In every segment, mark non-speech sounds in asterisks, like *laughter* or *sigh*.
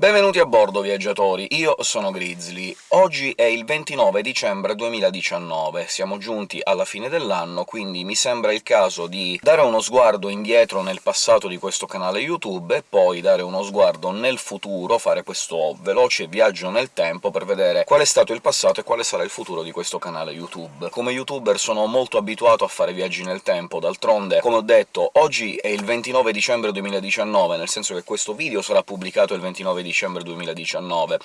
Benvenuti a bordo, viaggiatori! Io sono Grizzly. Oggi è il 29 dicembre 2019, siamo giunti alla fine dell'anno, quindi mi sembra il caso di dare uno sguardo indietro nel passato di questo canale YouTube e poi dare uno sguardo nel futuro, fare questo veloce viaggio nel tempo per vedere qual è stato il passato e quale sarà il futuro di questo canale YouTube. Come youtuber sono molto abituato a fare viaggi nel tempo, d'altronde, come ho detto, oggi è il 29 dicembre 2019, nel senso che questo video sarà pubblicato il 29 dicembre dicembre 2019.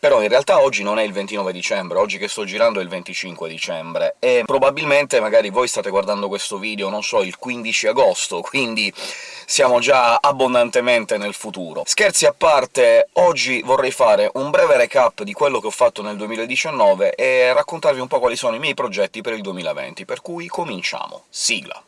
Però in realtà oggi non è il 29 dicembre, oggi che sto girando è il 25 dicembre, e probabilmente magari voi state guardando questo video, non so, il 15 agosto, quindi siamo già abbondantemente nel futuro. Scherzi a parte, oggi vorrei fare un breve recap di quello che ho fatto nel 2019 e raccontarvi un po' quali sono i miei progetti per il 2020, per cui cominciamo. Sigla!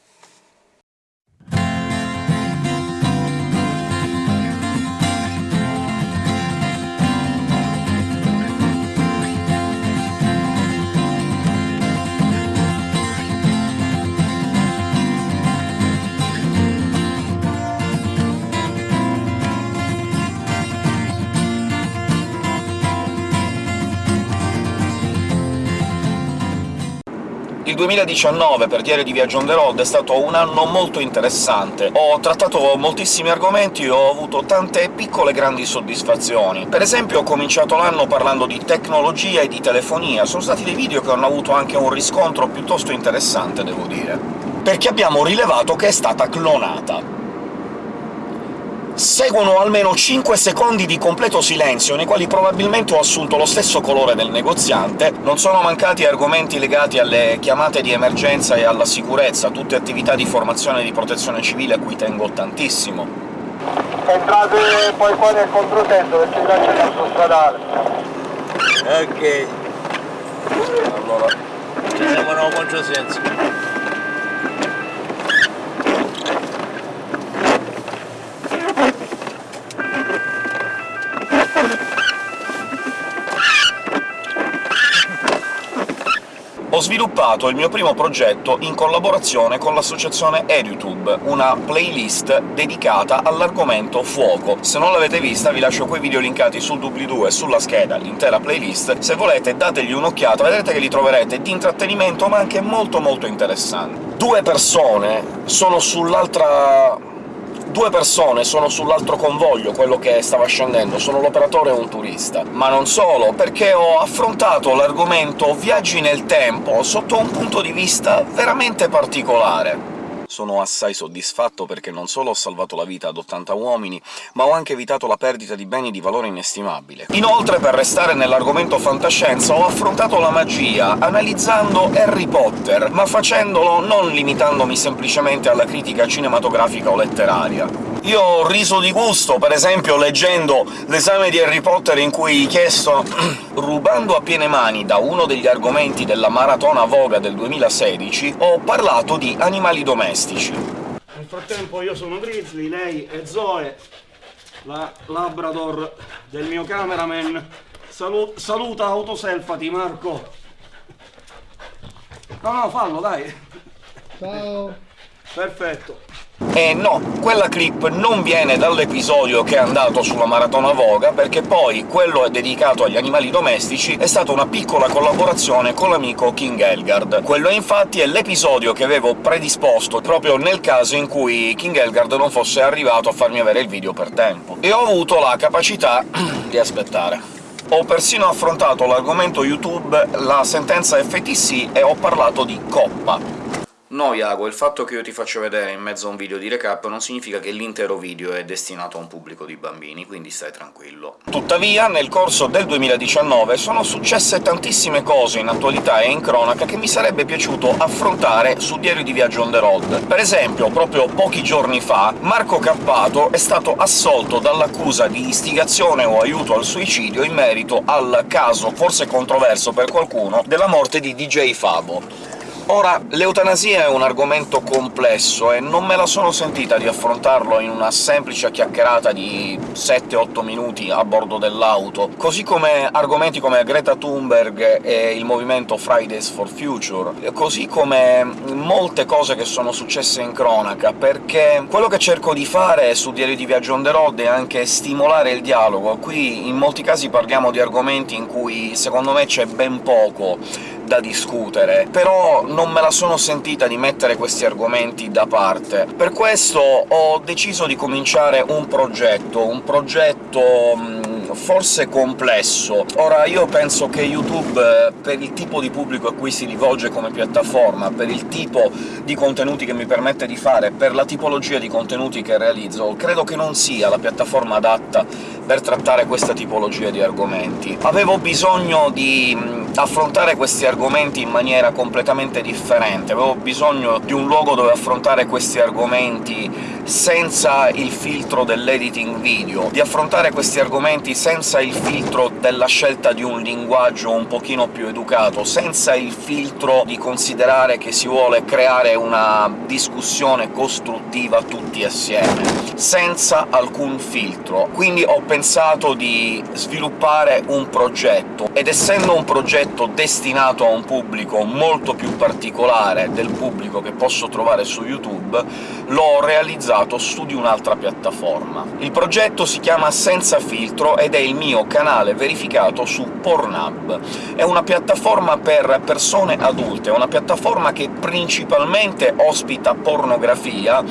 2019 per Diario di Viaggio on the road è stato un anno molto interessante. Ho trattato moltissimi argomenti e ho avuto tante piccole grandi soddisfazioni. Per esempio ho cominciato l'anno parlando di tecnologia e di telefonia, sono stati dei video che hanno avuto anche un riscontro piuttosto interessante, devo dire, perché abbiamo rilevato che è stata clonata. Seguono almeno 5 secondi di completo silenzio, nei quali probabilmente ho assunto lo stesso colore del negoziante, non sono mancati argomenti legati alle chiamate di emergenza e alla sicurezza, tutte attività di formazione e di protezione civile a cui tengo tantissimo. Entrate poi qua nel controsenso, perché là c'è l'autostradale. Ok. Allora, ci siamo nel controsenso. Sviluppato il mio primo progetto in collaborazione con l'associazione EduTube, una playlist dedicata all'argomento fuoco. Se non l'avete vista vi lascio quei video linkati sul doobly-doo e sulla scheda, l'intera playlist, se volete dategli un'occhiata, vedrete che li troverete di intrattenimento ma anche molto molto interessanti. Due persone sono sull'altra Due persone sono sull'altro convoglio, quello che stava scendendo, sono l'operatore e un turista. Ma non solo, perché ho affrontato l'argomento viaggi nel tempo sotto un punto di vista veramente particolare sono assai soddisfatto perché non solo ho salvato la vita ad 80 uomini, ma ho anche evitato la perdita di beni di valore inestimabile. Inoltre, per restare nell'argomento fantascienza, ho affrontato la magia, analizzando Harry Potter, ma facendolo non limitandomi semplicemente alla critica cinematografica o letteraria. Io ho riso di gusto, per esempio, leggendo l'esame di Harry Potter in cui chiesto *clears throat* rubando a piene mani da uno degli argomenti della Maratona Voga del 2016, ho parlato di animali domestici. Nel frattempo io sono Grizzly, lei è Zoe, la Labrador del mio cameraman. Salu saluta, autoselfati, Marco! No, no, fallo, dai! Ciao! Perfetto. E no, quella clip non viene dall'episodio che è andato sulla Maratona Voga, perché poi quello è dedicato agli animali domestici è stata una piccola collaborazione con l'amico King Elgard. Quello infatti è l'episodio che avevo predisposto proprio nel caso in cui King Elgard non fosse arrivato a farmi avere il video per tempo. E ho avuto la capacità *clears throat* di aspettare. Ho persino affrontato l'argomento YouTube, la sentenza FTC, e ho parlato di coppa. No, Iago, il fatto che io ti faccio vedere in mezzo a un video di recap non significa che l'intero video è destinato a un pubblico di bambini, quindi stai tranquillo. Tuttavia, nel corso del 2019 sono successe tantissime cose in attualità e in cronaca che mi sarebbe piaciuto affrontare su Diario di Viaggio on the road. Per esempio, proprio pochi giorni fa, Marco Cappato è stato assolto dall'accusa di istigazione o aiuto al suicidio in merito al caso, forse controverso per qualcuno, della morte di DJ Fabo. Ora, l'eutanasia è un argomento complesso e non me la sono sentita di affrontarlo in una semplice chiacchierata di 7-8 minuti a bordo dell'auto, così come argomenti come Greta Thunberg e il movimento Fridays for Future, così come molte cose che sono successe in cronaca, perché quello che cerco di fare su Diario di Viaggio on the road è anche stimolare il dialogo. Qui in molti casi parliamo di argomenti in cui secondo me c'è ben poco da discutere, però non me la sono sentita di mettere questi argomenti da parte. Per questo ho deciso di cominciare un progetto, un progetto forse complesso. Ora, io penso che YouTube, eh, per il tipo di pubblico a cui si rivolge come piattaforma, per il tipo di contenuti che mi permette di fare, per la tipologia di contenuti che realizzo, credo che non sia la piattaforma adatta per trattare questa tipologia di argomenti. Avevo bisogno di affrontare questi argomenti in maniera completamente differente, avevo bisogno di un luogo dove affrontare questi argomenti senza il filtro dell'editing video, di affrontare questi argomenti senza il filtro della scelta di un linguaggio un pochino più educato, senza il filtro di considerare che si vuole creare una discussione costruttiva tutti assieme, senza alcun filtro. Quindi ho pensato di sviluppare un progetto, ed essendo un progetto destinato a un pubblico molto più particolare del pubblico che posso trovare su YouTube, l'ho realizzato realizzato su di un'altra piattaforma. Il progetto si chiama Senza Filtro ed è il mio canale verificato su Pornhub. È una piattaforma per persone adulte, è una piattaforma che principalmente ospita pornografia,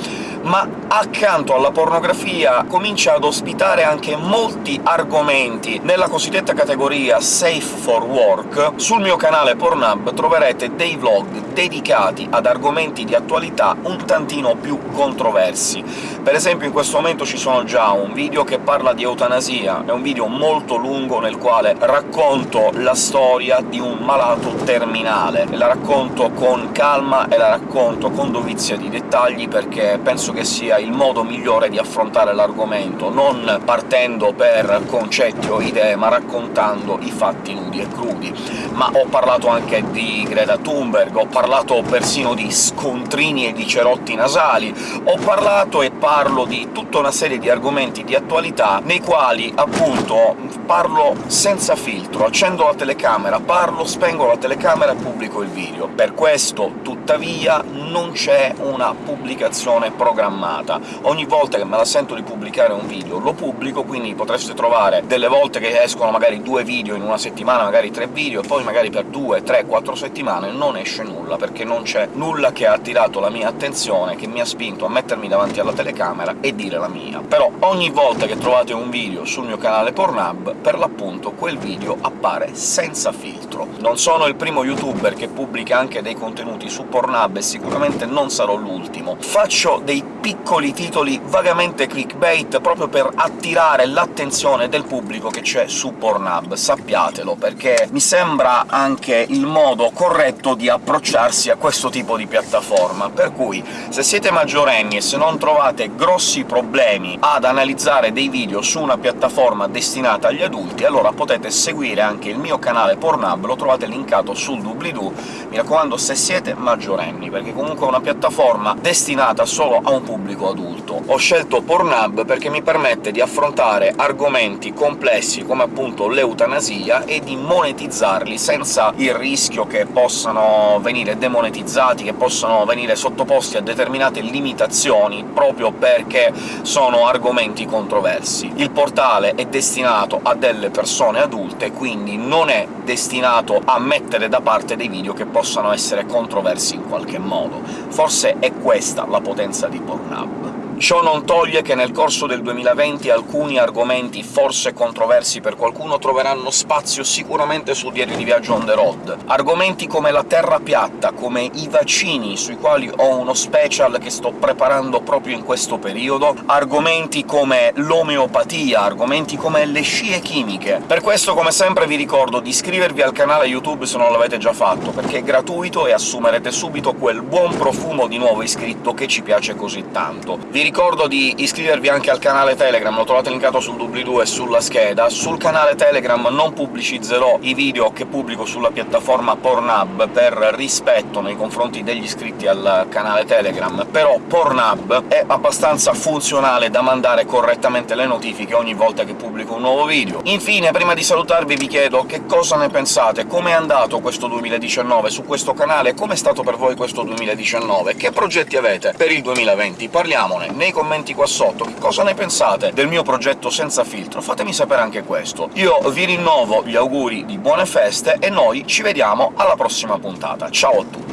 ma accanto alla pornografia comincia ad ospitare anche molti argomenti nella cosiddetta categoria Safe for Work. Sul mio canale Pornhub troverete dei vlog dedicati ad argomenti di attualità un tantino più controversi. Per esempio in questo momento ci sono già un video che parla di eutanasia, è un video molto lungo nel quale racconto la storia di un malato terminale, la racconto con calma e la racconto con dovizia di dettagli, perché penso che sia il modo migliore di affrontare l'argomento, non partendo per concetti o idee, ma raccontando i fatti nudi e crudi. Ma ho parlato anche di Greta Thunberg, ho parlato persino di scontrini e di cerotti nasali, ho parlato e parlo di tutta una serie di argomenti di attualità nei quali, appunto, parlo senza filtro, accendo la telecamera, parlo, spengo la telecamera e pubblico il video. Per questo, tuttavia, non c'è una pubblicazione programmata. Ogni volta che me la sento di pubblicare un video lo pubblico, quindi potreste trovare delle volte che escono magari due video in una settimana, magari tre video, e poi magari per due, tre, quattro settimane non esce nulla, perché non c'è nulla che ha attirato la mia attenzione, che mi ha spinto a mettermi davanti alla telecamera e dire la mia. Però ogni volta che trovate un video sul mio canale Pornhub, per l'appunto quel video appare senza filtro. Non sono il primo youtuber che pubblica anche dei contenuti su Pornhub, e sicuramente non sarò l'ultimo. Faccio dei piccoli titoli vagamente clickbait proprio per attirare l'attenzione del pubblico che c'è su Pornhub, sappiatelo, perché mi sembra anche il modo corretto di approcciarsi a questo tipo di piattaforma. Per cui, se siete maggiorenni e se non trovate grossi problemi ad analizzare dei video su una piattaforma destinata agli adulti, allora potete seguire anche il mio canale Pornhub, lo trovate linkato sul doobly-doo. Mi raccomando, se siete maggiorenni, perché comunque è una piattaforma destinata solo a un pubblico adulto. Ho scelto Pornhub perché mi permette di affrontare argomenti complessi come appunto l'eutanasia e di monetizzarli senza il rischio che possano venire demonetizzati, che possano venire sottoposti a determinate limitazioni, proprio perché sono argomenti controversi. Il portale è destinato a delle persone adulte, quindi non è destinato a mettere da parte dei video che possano essere controversi in qualche modo. Forse è questa la potenza di Pornhub. Ciò non toglie che nel corso del 2020 alcuni argomenti forse controversi per qualcuno troveranno spazio sicuramente sul diario di viaggio on the road. Argomenti come la terra piatta, come i vaccini, sui quali ho uno special che sto preparando proprio in questo periodo, argomenti come l'omeopatia, argomenti come le scie chimiche. Per questo, come sempre, vi ricordo di iscrivervi al canale YouTube se non l'avete già fatto, perché è gratuito e assumerete subito quel buon profumo di nuovo iscritto che ci piace così tanto. Vi ricordo di iscrivervi anche al canale Telegram, lo trovate linkato sul doobly-doo e sulla scheda. Sul canale Telegram non pubblicizzerò i video che pubblico sulla piattaforma Pornhub per rispetto nei confronti degli iscritti al canale Telegram, però Pornhub è abbastanza funzionale da mandare correttamente le notifiche ogni volta che pubblico un nuovo video. Infine, prima di salutarvi vi chiedo che cosa ne pensate, come è andato questo 2019 su questo canale, come è stato per voi questo 2019, che progetti avete per il 2020? Parliamone nei commenti qua sotto, che cosa ne pensate del mio progetto senza filtro? Fatemi sapere anche questo. Io vi rinnovo gli auguri di buone feste e noi ci vediamo alla prossima puntata. Ciao a tutti!